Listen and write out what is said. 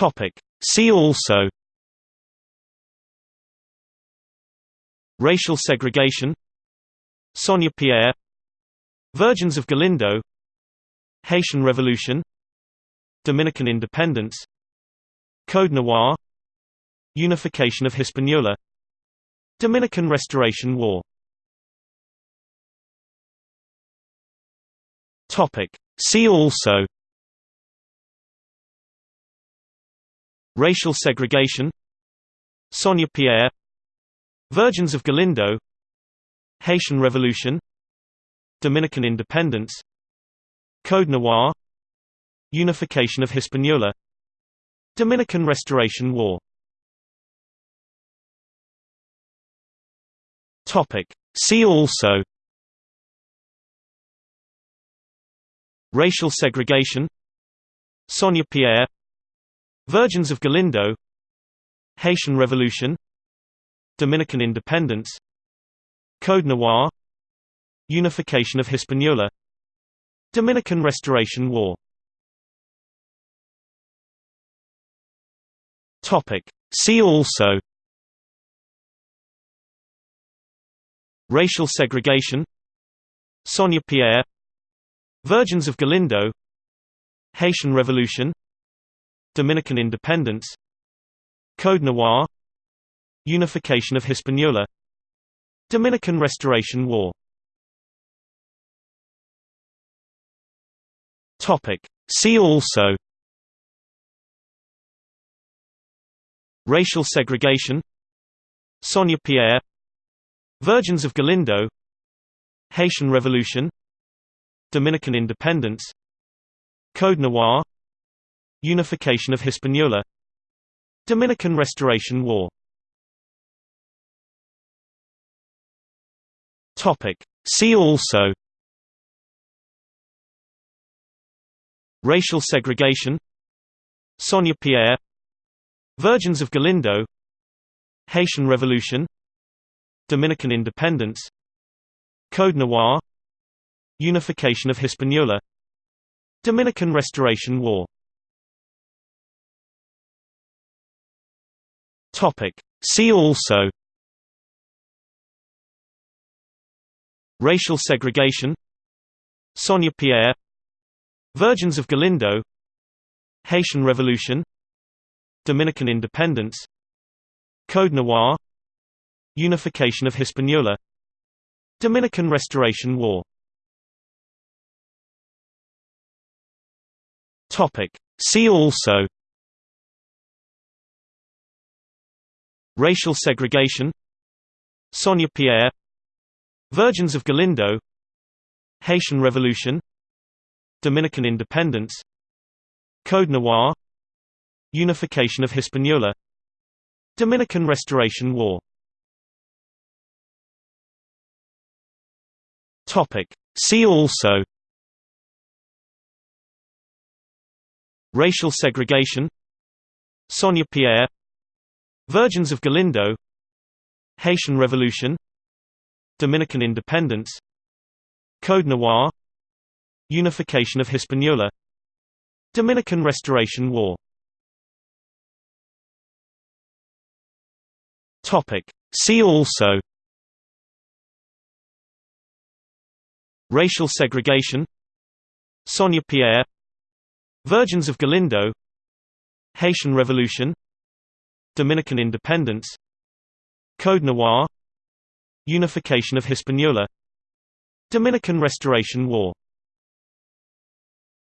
Topic. See also Racial segregation Sonia Pierre Virgins of Galindo Haitian Revolution Dominican independence Code Noir Unification of Hispaniola Dominican Restoration War Topic. See also Racial segregation Sonia Pierre Virgins of Galindo Haitian Revolution Dominican independence Code Noir Unification of Hispaniola Dominican Restoration War. See also Racial segregation Sonia Pierre Virgins of Galindo Haitian Revolution Dominican independence Code Noir Unification of Hispaniola Dominican Restoration War. See also. Racial segregation. Sonia Pierre. Virgins of Galindo. Haitian Revolution Dominican independence. Code Noir. Unification of Hispaniola. Dominican Restoration War. See also. Racial segregation. Sonia Pierre. Virgins of Galindo. Haitian Revolution. Dominican independence. Code Noir Unification of Hispaniola. Dominican Restoration War. See also. Racial segregation. Sonia Pierre. Virgins of Galindo. Haitian Revolution. Dominican independence. Code Noir. Unification of Hispaniola. Dominican Restoration War Topic. See also Racial segregation Sonia Pierre Virgins of Galindo Haitian Revolution Dominican independence Code Noir Unification of Hispaniola Dominican Restoration War Topic. See also Racial segregation Sonia Pierre Virgins of Galindo Haitian Revolution Dominican independence Code Noir Unification of Hispaniola Dominican Restoration War. See also Racial segregation Sonia Pierre Virgins of Galindo. Haitian Revolution. Dominican independence. Code Noir. Unification of Hispaniola. Dominican Restoration War. See also. Racial segregation. Sonia Pierre. Virgins of Galindo. Haitian Revolution Dominican independence. Code Noir. Unification of Hispaniola. Dominican Restoration War